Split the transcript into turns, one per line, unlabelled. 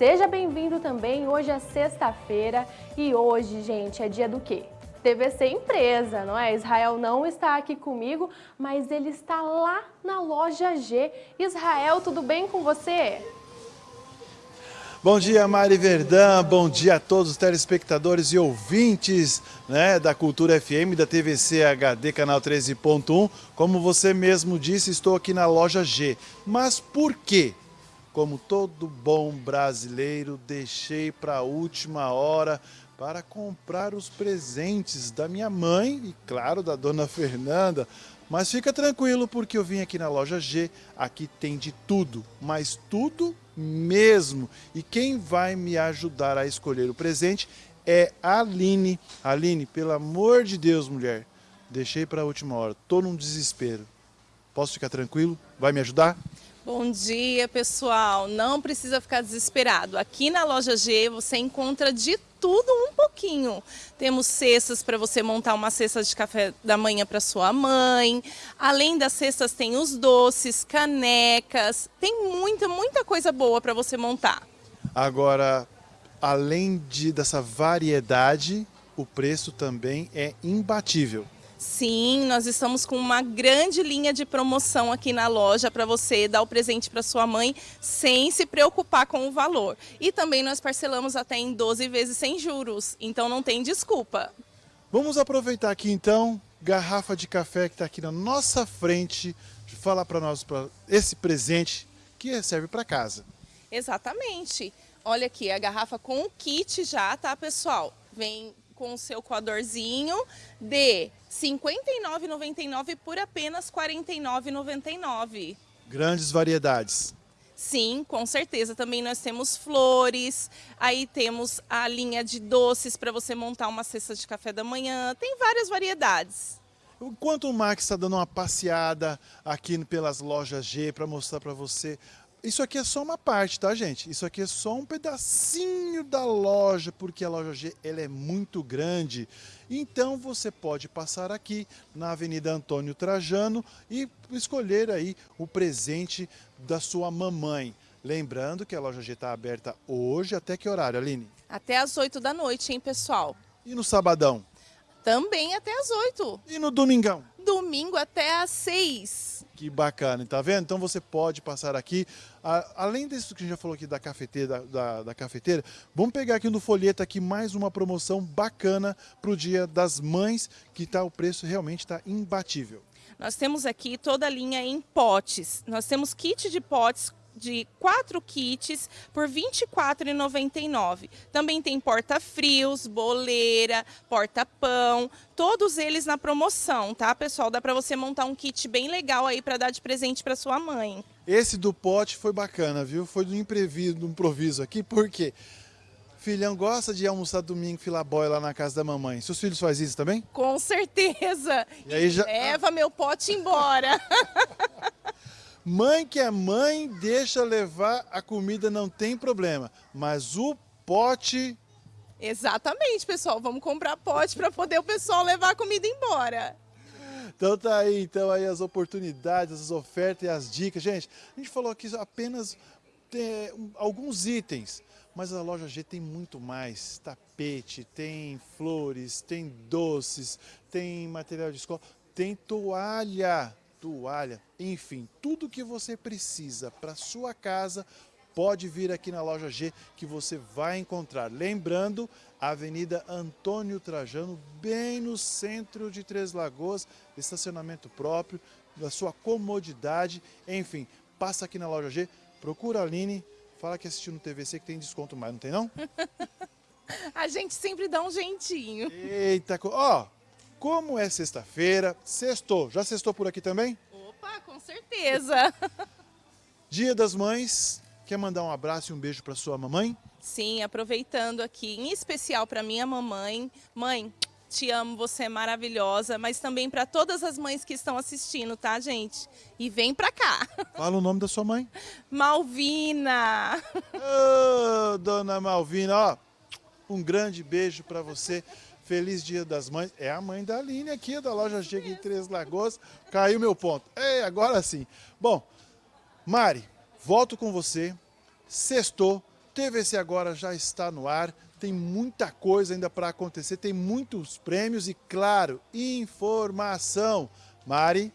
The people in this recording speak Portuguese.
Seja bem-vindo também, hoje é sexta-feira e hoje, gente, é dia do quê? TVC Empresa, não é? Israel não está aqui comigo, mas ele está lá na loja G. Israel, tudo bem com você?
Bom dia, Mari Verdão. Bom dia a todos os telespectadores e ouvintes né, da Cultura FM, da TVC HD, canal 13.1. Como você mesmo disse, estou aqui na loja G. Mas por quê? Como todo bom brasileiro, deixei para a última hora para comprar os presentes da minha mãe e, claro, da dona Fernanda. Mas fica tranquilo, porque eu vim aqui na loja G, aqui tem de tudo, mas tudo mesmo. E quem vai me ajudar a escolher o presente é a Aline. Aline, pelo amor de Deus, mulher, deixei para a última hora, tô num desespero. Posso ficar tranquilo? Vai me ajudar?
Bom dia, pessoal. Não precisa ficar desesperado. Aqui na loja G você encontra de tudo um pouquinho. Temos cestas para você montar uma cesta de café da manhã para sua mãe. Além das cestas tem os doces, canecas. Tem muita, muita coisa boa para você montar.
Agora, além de, dessa variedade, o preço também é imbatível.
Sim, nós estamos com uma grande linha de promoção aqui na loja para você dar o presente para sua mãe sem se preocupar com o valor. E também nós parcelamos até em 12 vezes sem juros, então não tem desculpa.
Vamos aproveitar aqui então, garrafa de café que está aqui na nossa frente, falar para nós pra esse presente que serve para casa.
Exatamente. Olha aqui, a garrafa com o kit já, tá pessoal? Vem com o seu coadorzinho de R$ 59,99 por apenas R$ 49,99.
Grandes variedades.
Sim, com certeza. Também nós temos flores, aí temos a linha de doces para você montar uma cesta de café da manhã. Tem várias variedades.
Enquanto o Max está dando uma passeada aqui pelas lojas G para mostrar para você isso aqui é só uma parte, tá, gente? Isso aqui é só um pedacinho da loja, porque a loja G ela é muito grande. Então você pode passar aqui na Avenida Antônio Trajano e escolher aí o presente da sua mamãe. Lembrando que a loja G está aberta hoje, até que horário, Aline?
Até às 8 da noite, hein, pessoal?
E no sabadão?
Também até às 8.
E no domingão?
Domingo até às 6.
Que bacana, tá vendo? Então você pode passar aqui, além disso que a gente já falou aqui da cafeteira, da, da cafeteira, vamos pegar aqui no folheto aqui mais uma promoção bacana para o Dia das Mães, que tá, o preço realmente está imbatível.
Nós temos aqui toda a linha em potes. Nós temos kit de potes de quatro kits por R$ 24,99. Também tem porta-frios, boleira, porta-pão, todos eles na promoção, tá, pessoal? Dá para você montar um kit bem legal aí para dar de presente para sua mãe.
Esse do pote foi bacana, viu? Foi do imprevisto, do improviso aqui, porque Filhão gosta de almoçar domingo filabói lá na casa da mamãe. Seus filhos fazem isso também?
Com certeza.
E aí já...
Leva meu pote embora.
Mãe que é mãe, deixa levar a comida, não tem problema. Mas o pote...
Exatamente, pessoal. Vamos comprar pote para poder o pessoal levar a comida embora.
Então tá aí, então aí as oportunidades, as ofertas e as dicas. Gente, a gente falou aqui apenas é, alguns itens, mas a loja G tem muito mais. Tapete, tem flores, tem doces, tem material de escola, tem toalha toalha, enfim, tudo que você precisa para sua casa, pode vir aqui na loja G que você vai encontrar. Lembrando, Avenida Antônio Trajano, bem no centro de Três Lagoas, estacionamento próprio, da sua comodidade, enfim, passa aqui na loja G, procura a Aline, fala que assistiu no TVC que tem desconto mais, não tem não?
a gente sempre dá um jeitinho.
Eita, ó, como é sexta-feira, sextou. Já sextou por aqui também?
Opa, com certeza.
Dia das Mães, quer mandar um abraço e um beijo para sua mamãe?
Sim, aproveitando aqui, em especial para minha mamãe. Mãe, te amo, você é maravilhosa, mas também para todas as mães que estão assistindo, tá, gente? E vem para cá.
Fala o nome da sua mãe.
Malvina.
Ô, oh, dona Malvina, ó, um grande beijo para você. Feliz Dia das Mães. É a mãe da Aline aqui, da loja Chega em Três Lagoas. Caiu meu ponto. Ei, agora sim. Bom, Mari, volto com você. Sextou. TVC Agora já está no ar, tem muita coisa ainda para acontecer, tem muitos prêmios e, claro, informação. Mari?